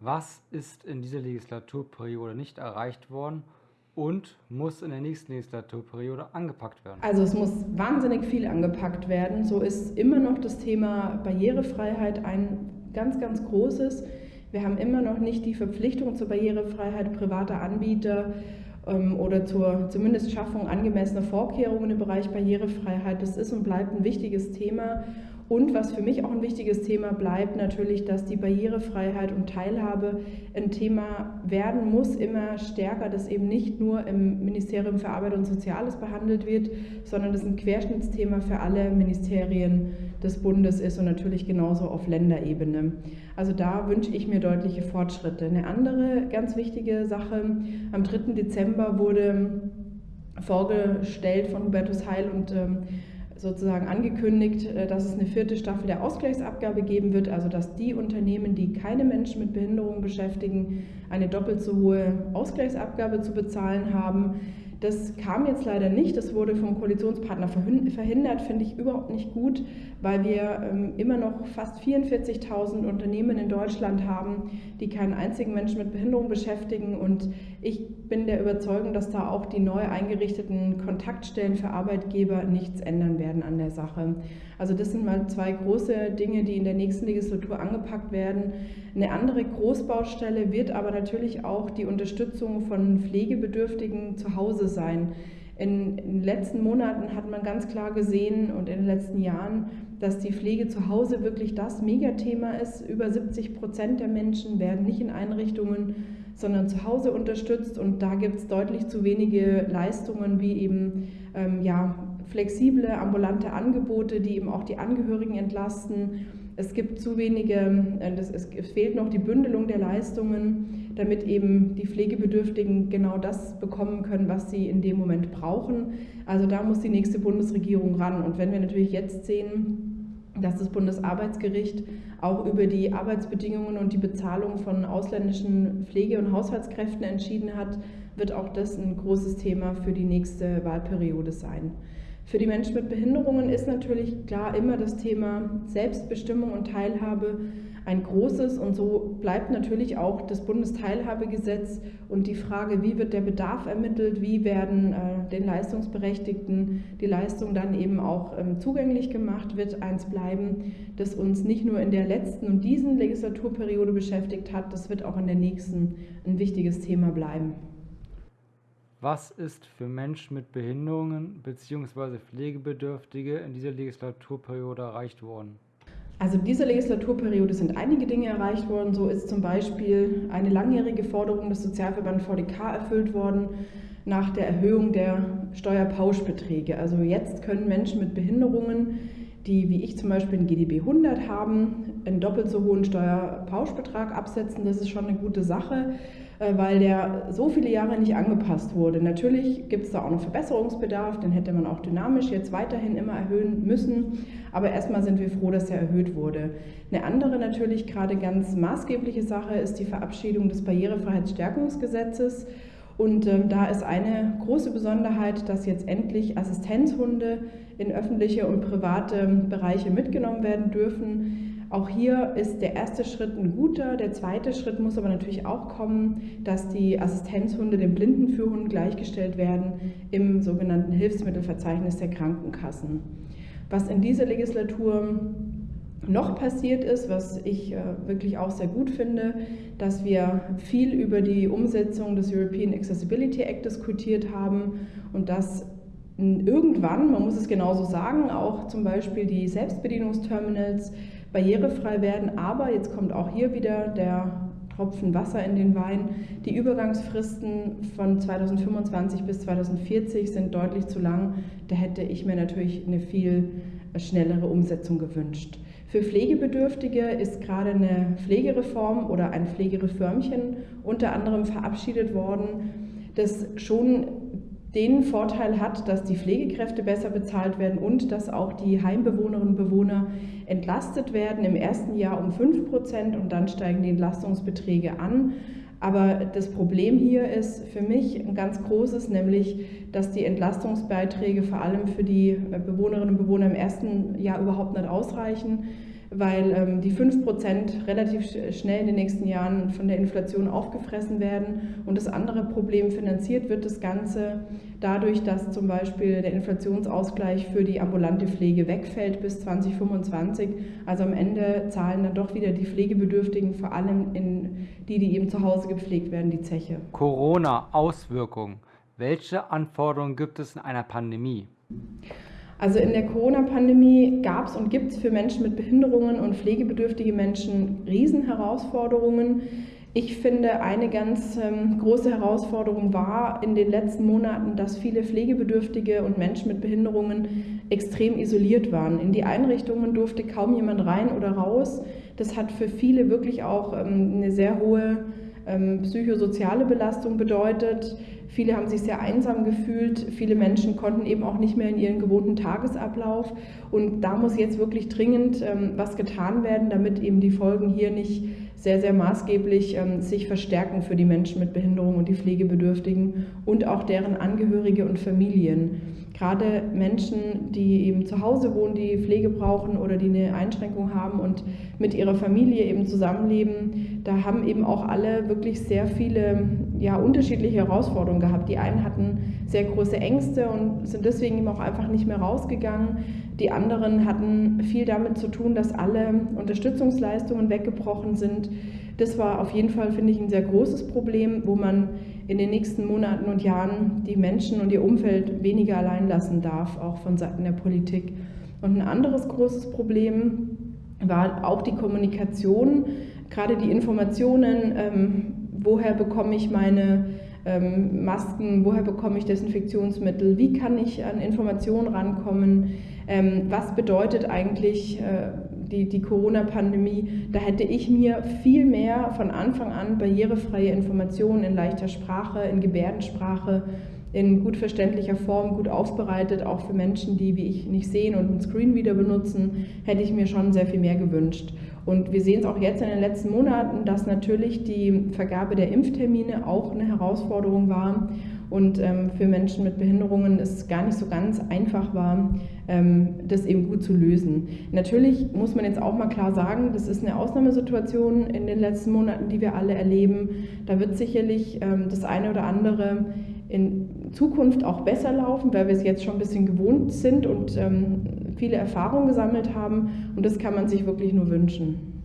Was ist in dieser Legislaturperiode nicht erreicht worden und muss in der nächsten Legislaturperiode angepackt werden? Also es muss wahnsinnig viel angepackt werden. So ist immer noch das Thema Barrierefreiheit ein ganz, ganz großes. Wir haben immer noch nicht die Verpflichtung zur Barrierefreiheit privater Anbieter ähm, oder zur zumindest Schaffung angemessener Vorkehrungen im Bereich Barrierefreiheit. Das ist und bleibt ein wichtiges Thema. Und was für mich auch ein wichtiges Thema bleibt, natürlich, dass die Barrierefreiheit und Teilhabe ein Thema werden muss, immer stärker, dass eben nicht nur im Ministerium für Arbeit und Soziales behandelt wird, sondern das ein Querschnittsthema für alle Ministerien des Bundes ist und natürlich genauso auf Länderebene. Also da wünsche ich mir deutliche Fortschritte. Eine andere ganz wichtige Sache, am 3. Dezember wurde vorgestellt von Hubertus Heil und ähm, sozusagen angekündigt, äh, dass es eine vierte Staffel der Ausgleichsabgabe geben wird, also dass die Unternehmen, die keine Menschen mit Behinderung beschäftigen, eine doppelt so hohe Ausgleichsabgabe zu bezahlen haben. Das kam jetzt leider nicht, das wurde vom Koalitionspartner verhindert, finde ich überhaupt nicht gut, weil wir ähm, immer noch fast 44.000 Unternehmen in Deutschland haben, die keinen einzigen Menschen mit Behinderung beschäftigen. Und ich bin der Überzeugung, dass da auch die neu eingerichteten Kontaktstellen für Arbeitgeber nichts ändern werden an der Sache. Also das sind mal zwei große Dinge, die in der nächsten Legislatur angepackt werden. Eine andere Großbaustelle wird aber natürlich auch die Unterstützung von Pflegebedürftigen zu Hause sein. In, den letzten Monaten hat man ganz klar gesehen und in den letzten Jahren, dass die Pflege zu Hause wirklich das Megathema ist. Über 70 Prozent der Menschen werden nicht in Einrichtungen, sondern zu Hause unterstützt und da gibt es deutlich zu wenige Leistungen wie eben ähm, ja, flexible ambulante Angebote, die eben auch die Angehörigen entlasten. Es gibt zu wenige, äh, es fehlt noch die Bündelung der Leistungen, damit eben die Pflegebedürftigen genau das bekommen können, was sie in dem Moment brauchen. Also da muss die nächste Bundesregierung ran. Und wenn wir natürlich jetzt sehen, dass das Bundesarbeitsgericht auch über die Arbeitsbedingungen und die Bezahlung von ausländischen Pflege- und Haushaltskräften entschieden hat, wird auch das ein großes Thema für die nächste Wahlperiode sein. Für die Menschen mit Behinderungen ist natürlich klar immer das Thema Selbstbestimmung und Teilhabe ein großes und so bleibt natürlich auch das Bundesteilhabegesetz und die Frage, wie wird der Bedarf ermittelt, wie werden äh, den Leistungsberechtigten die Leistungen dann eben auch ähm, zugänglich gemacht, wird eins bleiben, das uns nicht nur in der letzten und diesen Legislaturperiode beschäftigt hat, das wird auch in der nächsten ein wichtiges Thema bleiben. Was ist für Menschen mit Behinderungen bzw. Pflegebedürftige in dieser Legislaturperiode erreicht worden? Also in dieser Legislaturperiode sind einige Dinge erreicht worden. So ist zum Beispiel eine langjährige Forderung des Sozialverbands VDK erfüllt worden nach der Erhöhung der Steuerpauschbeträge. Also jetzt können Menschen mit Behinderungen, die wie ich zum Beispiel ein GDB 100 haben, einen doppelt so hohen Steuerpauschbetrag absetzen. Das ist schon eine gute Sache. Äh, weil der so viele Jahre nicht angepasst wurde. Natürlich gibt es da auch noch Verbesserungsbedarf, den hätte man auch dynamisch jetzt weiterhin immer erhöhen müssen, aber erstmal sind wir froh, dass er erhöht wurde. Eine andere natürlich gerade ganz maßgebliche Sache ist die Verabschiedung des Barrierefreiheitsstärkungsgesetzes. Und ähm, da ist eine große Besonderheit, dass jetzt endlich Assistenzhunde in öffentliche und private Bereiche mitgenommen werden dürfen. Auch hier ist der erste Schritt ein guter. Der zweite Schritt muss aber natürlich auch kommen, dass die Assistenzhunde dem Blindenführhund gleichgestellt werden im sogenannten Hilfsmittelverzeichnis der Krankenkassen. Was in dieser Legislatur noch passiert ist, was ich äh, wirklich auch sehr gut finde, dass wir viel über die Umsetzung des European Accessibility Act diskutiert haben und dass irgendwann, man muss es genauso sagen, auch zum Beispiel die Selbstbedienungsterminals barrierefrei werden. Aber jetzt kommt auch hier wieder der Tropfen Wasser in den Wein. Die Übergangsfristen von 2025 bis 2040 sind deutlich zu lang. Da hätte ich mir natürlich eine viel schnellere Umsetzung gewünscht. Für Pflegebedürftige ist gerade eine Pflegereform oder ein Pflegereformchen unter anderem verabschiedet worden, das schon den Vorteil hat, dass die Pflegekräfte besser bezahlt werden und dass auch die Heimbewohnerinnen und Bewohner entlastet werden. Im ersten Jahr um 5 Prozent und dann steigen die Entlastungsbeträge an. Aber das Problem hier ist für mich ein ganz großes, nämlich, dass die Entlastungsbeiträge vor allem für die Bewohnerinnen und Bewohner im ersten Jahr überhaupt nicht ausreichen. Weil ähm, die 5% relativ schnell in den nächsten Jahren von der Inflation aufgefressen werden. Und das andere Problem finanziert wird das Ganze dadurch, dass zum Beispiel der Inflationsausgleich für die ambulante Pflege wegfällt bis 2025. Also am Ende zahlen dann doch wieder die Pflegebedürftigen, vor allem in die, die eben zu Hause gepflegt werden, die Zeche. Corona-Auswirkungen. Welche Anforderungen gibt es in einer Pandemie? Also in der Corona-Pandemie gab es und gibt es für Menschen mit Behinderungen und pflegebedürftige Menschen Riesenherausforderungen. Ich finde, eine ganz ähm, große Herausforderung war in den letzten Monaten, dass viele Pflegebedürftige und Menschen mit Behinderungen extrem isoliert waren. In die Einrichtungen durfte kaum jemand rein oder raus. Das hat für viele wirklich auch ähm, eine sehr hohe ähm, psychosoziale Belastung bedeutet. Viele haben sich sehr einsam gefühlt. Viele Menschen konnten eben auch nicht mehr in ihren gewohnten Tagesablauf. Und da muss jetzt wirklich dringend ähm, was getan werden, damit eben die Folgen hier nicht sehr, sehr maßgeblich ähm, sich verstärken für die Menschen mit Behinderung und die Pflegebedürftigen und auch deren Angehörige und Familien. Gerade Menschen, die eben zu Hause wohnen, die Pflege brauchen oder die eine Einschränkung haben und mit ihrer Familie eben zusammenleben, da haben eben auch alle wirklich sehr viele ja, unterschiedliche Herausforderungen gehabt. Die einen hatten sehr große Ängste und sind deswegen eben auch einfach nicht mehr rausgegangen. Die anderen hatten viel damit zu tun, dass alle Unterstützungsleistungen weggebrochen sind. Das war auf jeden Fall, finde ich, ein sehr großes Problem, wo man in den nächsten Monaten und Jahren die Menschen und ihr Umfeld weniger allein lassen darf, auch von Seiten der Politik. Und ein anderes großes Problem war auch die Kommunikation, gerade die Informationen, ähm, woher bekomme ich meine ähm, Masken, woher bekomme ich Desinfektionsmittel, wie kann ich an Informationen rankommen, ähm, was bedeutet eigentlich äh, die, die Corona-Pandemie. Da hätte ich mir viel mehr von Anfang an barrierefreie Informationen in leichter Sprache, in Gebärdensprache, in gut verständlicher Form, gut aufbereitet, auch für Menschen, die wie ich nicht sehen und einen Screenreader benutzen, hätte ich mir schon sehr viel mehr gewünscht. Und wir sehen es auch jetzt in den letzten Monaten, dass natürlich die Vergabe der Impftermine auch eine Herausforderung war und ähm, für Menschen mit Behinderungen es gar nicht so ganz einfach war, ähm, das eben gut zu lösen. Natürlich muss man jetzt auch mal klar sagen, das ist eine Ausnahmesituation in den letzten Monaten, die wir alle erleben. Da wird sicherlich ähm, das eine oder andere in Zukunft auch besser laufen, weil wir es jetzt schon ein bisschen gewohnt sind und ähm, viele Erfahrungen gesammelt haben. Und das kann man sich wirklich nur wünschen.